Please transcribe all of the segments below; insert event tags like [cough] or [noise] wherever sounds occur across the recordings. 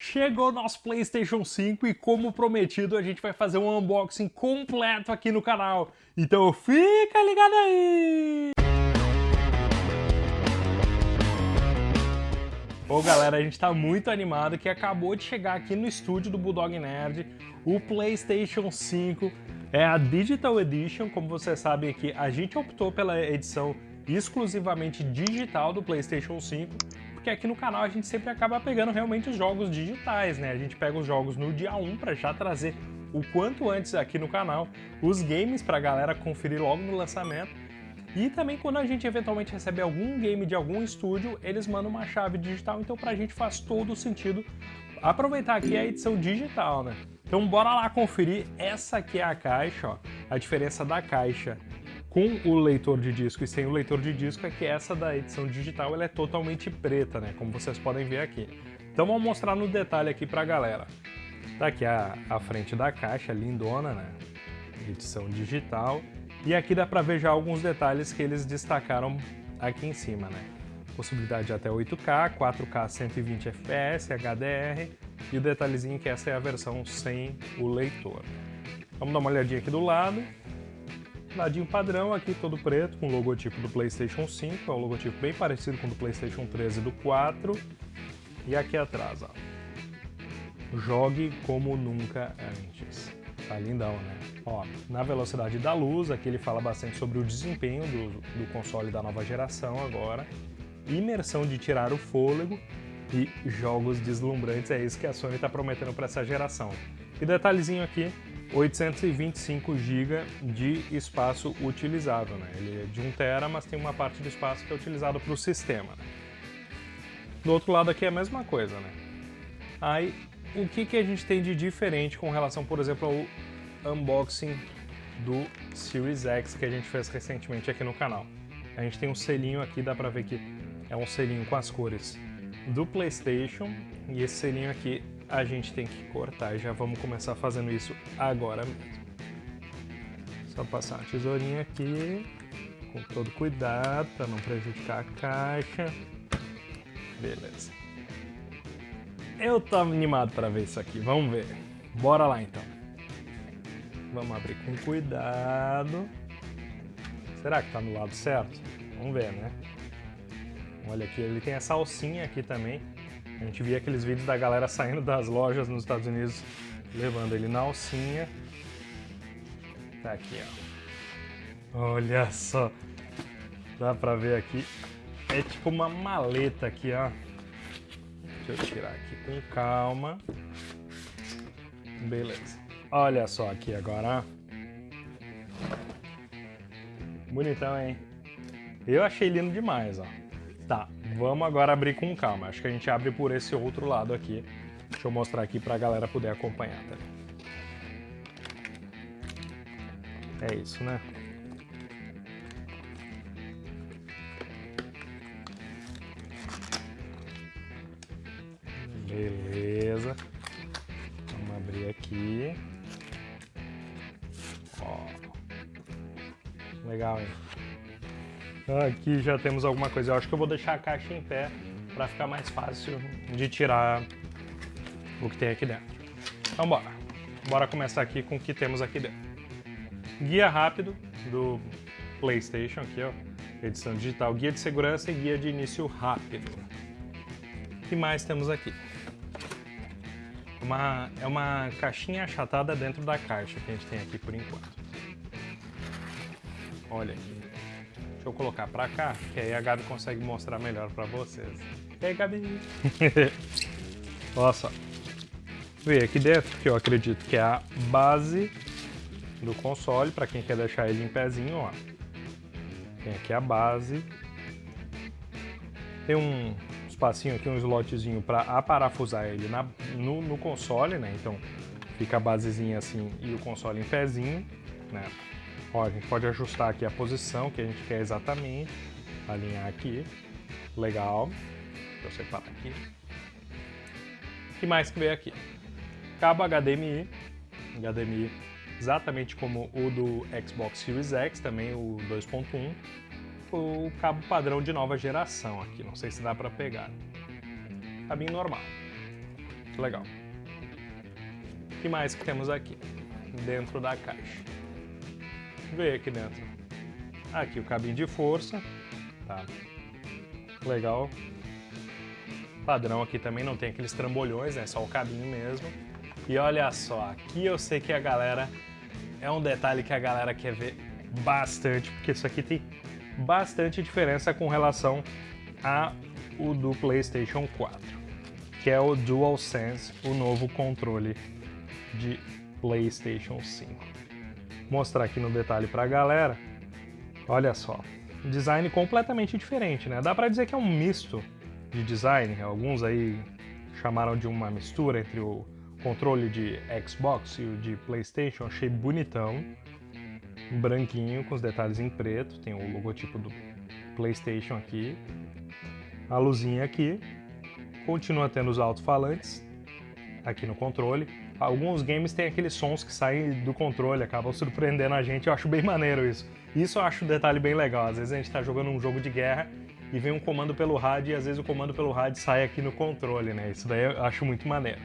Chegou nosso PlayStation 5 e como prometido a gente vai fazer um unboxing completo aqui no canal. Então fica ligado aí! Bom galera, a gente tá muito animado que acabou de chegar aqui no estúdio do Bulldog Nerd o PlayStation 5. É a Digital Edition, como vocês sabem aqui, a gente optou pela edição exclusivamente digital do PlayStation 5 porque aqui no canal a gente sempre acaba pegando realmente os jogos digitais, né? A gente pega os jogos no dia 1 para já trazer o quanto antes aqui no canal os games para a galera conferir logo no lançamento. E também quando a gente eventualmente recebe algum game de algum estúdio, eles mandam uma chave digital, então pra gente faz todo sentido aproveitar aqui a edição digital, né? Então bora lá conferir, essa aqui é a caixa, ó. A diferença da caixa com o leitor de disco e sem o leitor de disco é que essa da edição digital ela é totalmente preta, né? Como vocês podem ver aqui. Então vamos mostrar no detalhe aqui pra galera. Tá aqui a, a frente da caixa, lindona, né? Edição digital. E aqui dá pra ver já alguns detalhes que eles destacaram aqui em cima, né? Possibilidade de até 8K, 4K 120 FPS, HDR e o detalhezinho que essa é a versão sem o leitor. Vamos dar uma olhadinha aqui do lado. Ladinho padrão aqui, todo preto, com o logotipo do PlayStation 5. É um logotipo bem parecido com o do PlayStation 13 e do 4. E aqui atrás, ó. Jogue como nunca antes. Tá lindão, né? Ó, na velocidade da luz, aqui ele fala bastante sobre o desempenho do, do console da nova geração agora. Imersão de tirar o fôlego e jogos deslumbrantes. É isso que a Sony está prometendo para essa geração. E detalhezinho aqui, 825 GB de espaço utilizado. Né? Ele é de 1 TB, mas tem uma parte do espaço que é utilizado para o sistema. Né? Do outro lado aqui é a mesma coisa. Né? Aí, o que, que a gente tem de diferente com relação, por exemplo, ao unboxing do Series X que a gente fez recentemente aqui no canal? A gente tem um selinho aqui, dá para ver que é um selinho com as cores do PlayStation e esse selinho aqui a gente tem que cortar já vamos começar fazendo isso agora mesmo. Só passar uma tesourinha aqui, com todo cuidado para não prejudicar a caixa. Beleza. Eu tô animado para ver isso aqui, vamos ver. Bora lá então. Vamos abrir com cuidado. Será que tá no lado certo? Vamos ver, né? Olha aqui, ele tem essa alcinha aqui também. A gente via aqueles vídeos da galera saindo das lojas nos Estados Unidos, levando ele na alcinha. Tá aqui, ó. Olha só. Dá pra ver aqui. É tipo uma maleta aqui, ó. Deixa eu tirar aqui com calma. Beleza. Olha só aqui agora, ó. Bonitão, hein? Eu achei lindo demais, ó. Tá, vamos agora abrir com calma. Acho que a gente abre por esse outro lado aqui. Deixa eu mostrar aqui pra galera poder acompanhar, tá? É isso, né? Beleza. Vamos abrir aqui. Ó. Legal, hein? Aqui já temos alguma coisa. Eu acho que eu vou deixar a caixa em pé para ficar mais fácil de tirar o que tem aqui dentro. Então bora. Bora começar aqui com o que temos aqui dentro. Guia rápido do PlayStation aqui, ó. Edição digital, guia de segurança e guia de início rápido. O que mais temos aqui? Uma, é uma caixinha achatada dentro da caixa que a gente tem aqui por enquanto. Olha aqui eu colocar pra cá, que aí a Gabi consegue mostrar melhor pra vocês. E aí, Gabi? [laughs] Olha só. Vê aqui dentro, que eu acredito que é a base do console, pra quem quer deixar ele em pezinho, ó. Tem aqui a base. Tem um espacinho aqui, um slotzinho para aparafusar ele na, no, no console, né? Então fica a basezinha assim e o console em pezinho, né? Ó, a gente pode ajustar aqui a posição que a gente quer exatamente, alinhar aqui, legal, deixa eu separar aqui. O que mais que veio aqui? Cabo HDMI, HDMI exatamente como o do Xbox Series X, também o 2.1, o cabo padrão de nova geração aqui, não sei se dá para pegar. Cabinho normal. legal. O que mais que temos aqui? Dentro da caixa. Vê aqui dentro. Aqui o cabinho de força. Tá. Legal. Padrão aqui também, não tem aqueles trambolhões, né? só o cabinho mesmo. E olha só, aqui eu sei que a galera... É um detalhe que a galera quer ver bastante, porque isso aqui tem bastante diferença com relação a o do PlayStation 4, que é o DualSense, o novo controle de PlayStation 5. Mostrar aqui no detalhe para a galera. Olha só, design completamente diferente, né? Dá para dizer que é um misto de design. Alguns aí chamaram de uma mistura entre o controle de Xbox e o de PlayStation. Achei bonitão, branquinho com os detalhes em preto. Tem o logotipo do PlayStation aqui, a luzinha aqui. Continua tendo os alto-falantes aqui no controle. Alguns games têm aqueles sons que saem do controle, acabam surpreendendo a gente, eu acho bem maneiro isso. Isso eu acho um detalhe bem legal, às vezes a gente está jogando um jogo de guerra e vem um comando pelo rádio e às vezes o comando pelo rádio sai aqui no controle, né? Isso daí eu acho muito maneiro.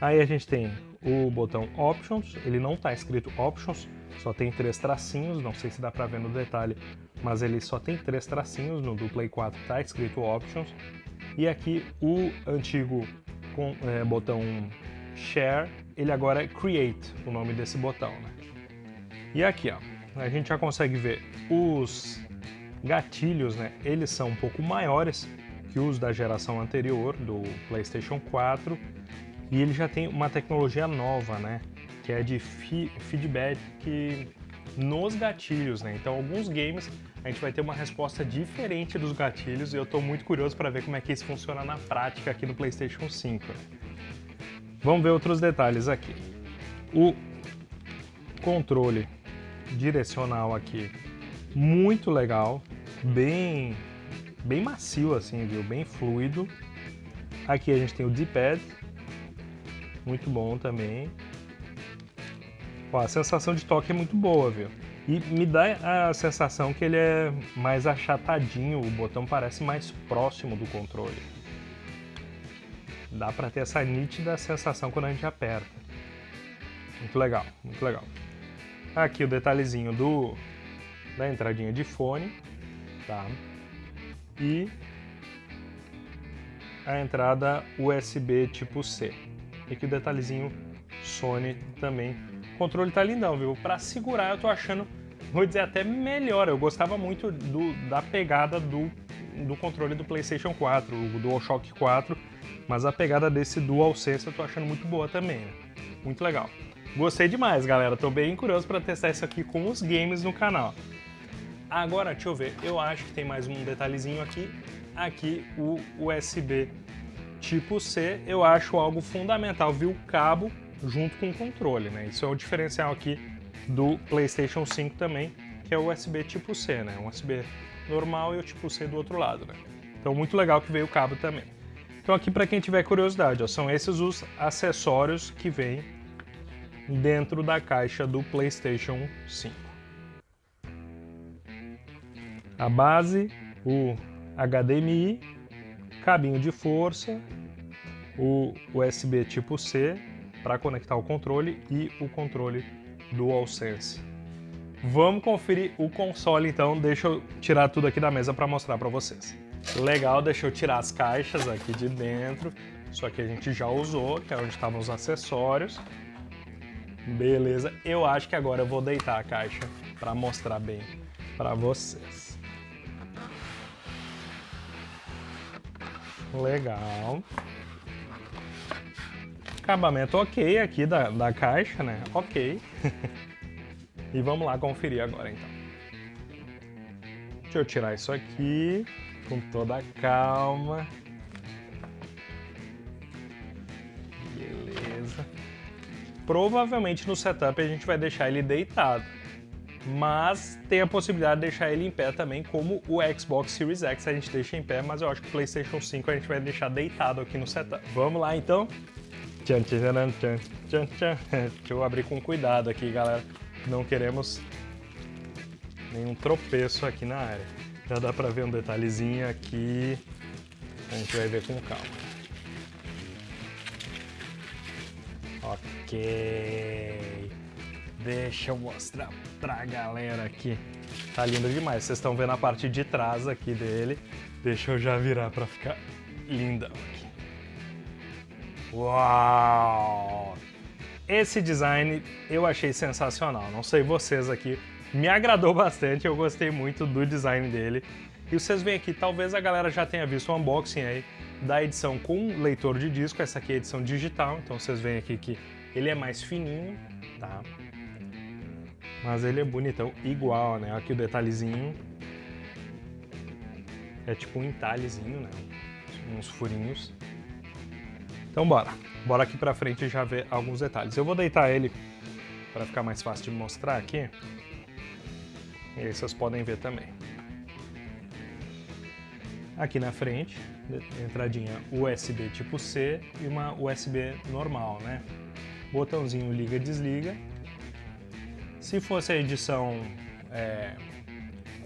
Aí a gente tem o botão Options, ele não está escrito Options, só tem três tracinhos, não sei se dá para ver no detalhe, mas ele só tem três tracinhos, no do Play 4 está escrito Options. E aqui o antigo com, é, botão Share, ele agora é Create, o nome desse botão. Né? E aqui, ó, a gente já consegue ver os gatilhos, né? Eles são um pouco maiores que os da geração anterior, do PlayStation 4, e ele já tem uma tecnologia nova, né? Que é de feedback nos gatilhos, né? Então, alguns games a gente vai ter uma resposta diferente dos gatilhos e eu estou muito curioso para ver como é que isso funciona na prática aqui no PlayStation 5. Vamos ver outros detalhes aqui. O controle direcional aqui, muito legal, bem, bem macio assim, viu? Bem fluido. Aqui a gente tem o D-pad, muito bom também. Ó, a sensação de toque é muito boa, viu? E me dá a sensação que ele é mais achatadinho, o botão parece mais próximo do controle. Dá para ter essa nítida sensação quando a gente aperta. Muito legal, muito legal. Aqui o detalhezinho do, da entradinha de fone, tá? E a entrada USB tipo C. E aqui o detalhezinho Sony também. O controle tá lindão, viu? Para segurar eu tô achando, vou dizer até melhor. Eu gostava muito do, da pegada do, do controle do PlayStation 4, o DualShock 4 mas a pegada desse DualSense eu tô achando muito boa também, né? Muito legal. Gostei demais, galera. Tô bem curioso para testar isso aqui com os games no canal. Agora, deixa eu ver. Eu acho que tem mais um detalhezinho aqui. Aqui, o USB tipo C, eu acho algo fundamental, viu? O cabo junto com o controle, né? Isso é o diferencial aqui do PlayStation 5 também, que é o USB tipo C, né? Um USB normal e o tipo C do outro lado, né? Então, muito legal que veio o cabo também. Então aqui para quem tiver curiosidade, ó, são esses os acessórios que vêm dentro da caixa do PlayStation 5. A base, o HDMI, cabinho de força, o USB tipo C para conectar o controle e o controle DualSense. Vamos conferir o console então, deixa eu tirar tudo aqui da mesa para mostrar para vocês. Legal, deixa eu tirar as caixas aqui de dentro. Isso aqui a gente já usou, que é onde estavam os acessórios. Beleza, eu acho que agora eu vou deitar a caixa para mostrar bem para vocês. Legal. Acabamento ok aqui da, da caixa, né? Ok. [laughs] e vamos lá conferir agora então. Deixa eu tirar isso aqui com toda a calma. Beleza. Provavelmente no setup a gente vai deixar ele deitado, mas tem a possibilidade de deixar ele em pé também, como o Xbox Series X a gente deixa em pé, mas eu acho que o PlayStation 5 a gente vai deixar deitado aqui no setup. Vamos lá então? [laughs] Deixa eu abrir com cuidado aqui, galera. Não queremos nenhum tropeço aqui na área. Já dá pra ver um detalhezinho aqui. A gente vai ver com calma. Ok. Deixa eu mostrar pra galera aqui. Tá lindo demais. Vocês estão vendo a parte de trás aqui dele. Deixa eu já virar pra ficar lindão aqui. Uau! Esse design eu achei sensacional. Não sei vocês aqui. Me agradou [laughs] bastante. Eu gostei muito do design dele. E vocês veem aqui, talvez a galera já tenha visto o unboxing aí da edição com leitor de disco. Essa aqui é a edição digital. Então vocês veem aqui que ele é mais fininho, tá? Mas ele é bonitão, igual, né? Aqui o detalhezinho. É tipo um entalhezinho, né? Uns furinhos. Então bora. Bora aqui pra frente e já ver alguns detalhes. Eu vou deitar ele para ficar mais fácil de mostrar aqui. E aí vocês podem ver também. Aqui na frente, entradinha USB tipo C e uma USB normal, né? Botãozinho liga-desliga se fosse a edição é,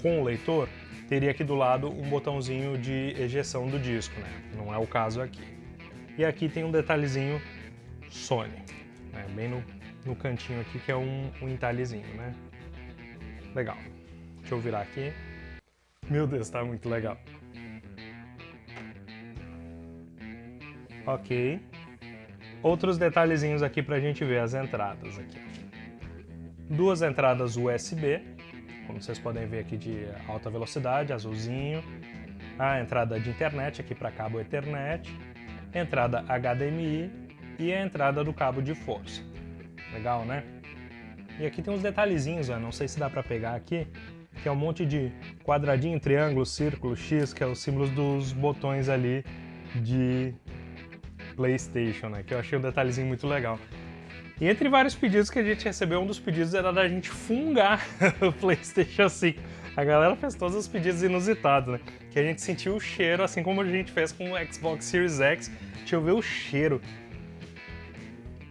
com o leitor, teria aqui do lado um botãozinho de ejeção do disco, né? Não é o caso aqui. E aqui tem um detalhezinho Sony, né? bem no, no cantinho aqui, que é um, um entalhezinho, né? Legal. Deixa eu virar aqui. Meu Deus, tá muito legal. Ok. Outros detalhezinhos aqui pra gente ver as entradas aqui duas entradas USB, como vocês podem ver aqui de alta velocidade, azulzinho, a entrada de internet aqui para cabo Ethernet, entrada HDMI e a entrada do cabo de força. Legal, né? E aqui tem uns detalhezinhos, ó, não sei se dá para pegar aqui, que é um monte de quadradinho, triângulo, círculo, X, que é os símbolos dos botões ali de PlayStation, né? Que eu achei um detalhezinho muito legal. E entre vários pedidos que a gente recebeu, um dos pedidos era da gente fungar [laughs] o PlayStation 5. A galera fez todos os pedidos inusitados, né? Que a gente sentiu o cheiro, assim como a gente fez com o Xbox Series X. Deixa eu ver o cheiro.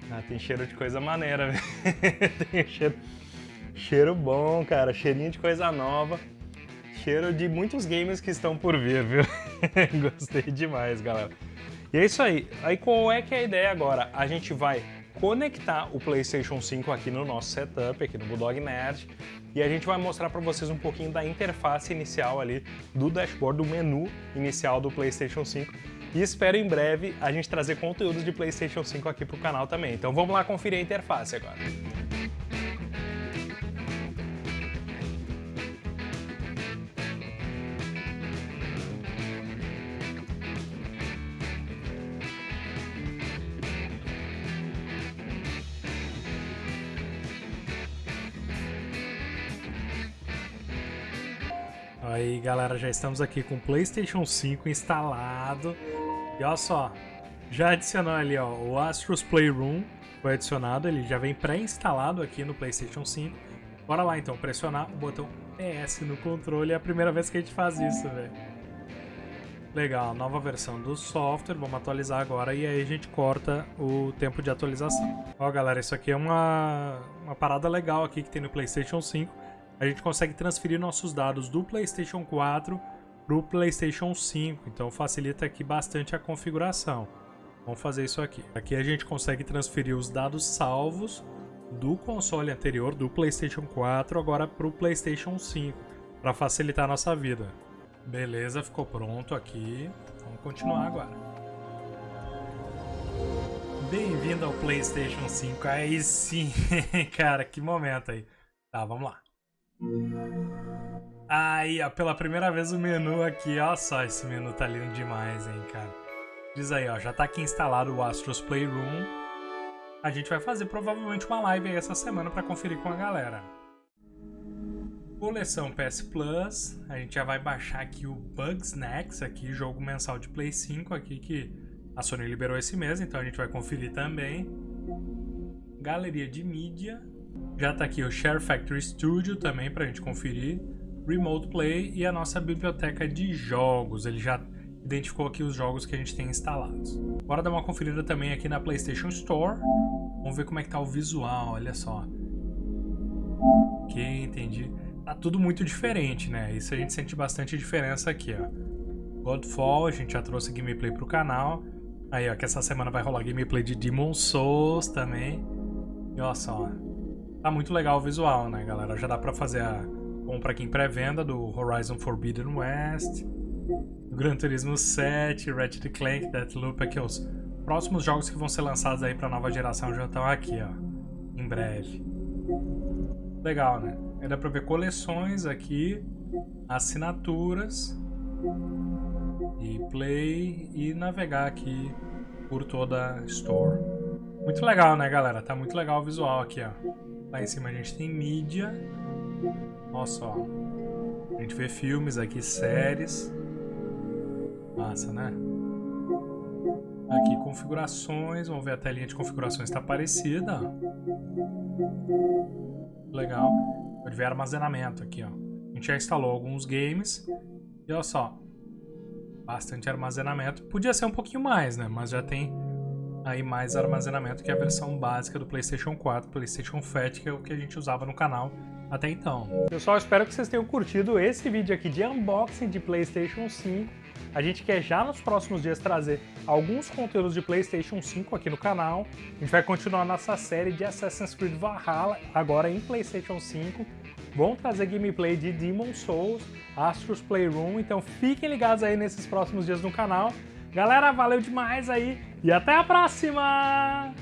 Ah, tem cheiro de coisa maneira, [laughs] tem cheiro, cheiro bom, cara. Cheirinho de coisa nova. Cheiro de muitos games que estão por vir, viu? [laughs] Gostei demais, galera. E é isso aí. Aí qual é que é a ideia agora? A gente vai conectar o PlayStation 5 aqui no nosso setup, aqui no Bulldog Nerd, e a gente vai mostrar para vocês um pouquinho da interface inicial ali do dashboard, do menu inicial do PlayStation 5, e espero em breve a gente trazer conteúdos de PlayStation 5 aqui para o canal também. Então vamos lá conferir a interface agora. Aí galera, já estamos aqui com o Playstation 5 instalado. E olha só, já adicionou ali ó, o Astros Playroom, foi adicionado, ele já vem pré-instalado aqui no Playstation 5. Bora lá então, pressionar o botão PS no controle, é a primeira vez que a gente faz isso, velho. Legal, nova versão do software, vamos atualizar agora e aí a gente corta o tempo de atualização. Ó galera, isso aqui é uma, uma parada legal aqui que tem no Playstation 5 a gente consegue transferir nossos dados do PlayStation 4 para o PlayStation 5, então facilita aqui bastante a configuração. Vamos fazer isso aqui. Aqui a gente consegue transferir os dados salvos do console anterior, do PlayStation 4, agora para o PlayStation 5, para facilitar a nossa vida. Beleza, ficou pronto aqui. Vamos continuar agora. Bem-vindo ao PlayStation 5. Aí sim, [laughs] cara, que momento aí. Tá, vamos lá. Aí, ó, pela primeira vez o menu aqui, ó só, esse menu tá lindo demais, hein, cara. Diz aí, ó, já tá aqui instalado o Astros Playroom. A gente vai fazer provavelmente uma live aí essa semana para conferir com a galera. Coleção PS Plus, a gente já vai baixar aqui o Bugsnax, aqui, jogo mensal de Play 5 aqui que a Sony liberou esse mês, então a gente vai conferir também. Galeria de mídia, já está aqui o Share Factory Studio também para a gente conferir, Remote Play e a nossa biblioteca de jogos. Ele já identificou aqui os jogos que a gente tem instalados. Bora dar uma conferida também aqui na PlayStation Store. Vamos ver como é que tá o visual, olha só. Ok, entendi. Tá tudo muito diferente, né? Isso a gente sente bastante diferença aqui, ó. Godfall, a gente já trouxe gameplay pro canal. Aí, ó, que essa semana vai rolar gameplay de Demon Souls também. E olha só, tá muito legal o visual, né, galera? Já dá pra fazer a compra aqui em pré-venda do Horizon Forbidden West, Gran Turismo 7, Ratchet Clank, Deathloop, aqui os próximos jogos que vão ser lançados aí pra nova geração já estão aqui, ó, em breve. Legal, né? Aí dá pra ver coleções aqui, assinaturas, e play e navegar aqui por toda a store. Muito legal, né, galera? Tá muito legal o visual aqui, ó. Lá em cima a gente tem mídia. Olha só. A gente vê filmes aqui, séries. Massa, né? Aqui, configurações. Vamos ver a telinha de configurações está parecida. Legal. Pode ver armazenamento aqui, ó. A gente já instalou alguns games. E olha só, bastante armazenamento. Podia ser um pouquinho mais, né? Mas já tem aí mais armazenamento que a versão básica do PlayStation 4, PlayStation Fat, que é o que a gente usava no canal até então. Pessoal, espero que vocês tenham curtido esse vídeo aqui de unboxing de PlayStation 5. A gente quer já nos próximos dias trazer alguns conteúdos de PlayStation 5 aqui no canal. A gente vai continuar nossa série de Assassin's Creed Valhalla, agora em PlayStation 5. Vão trazer gameplay de Demon Souls, Astro's Playroom, então fiquem ligados aí nesses próximos dias no canal. Galera, valeu demais aí e até a próxima!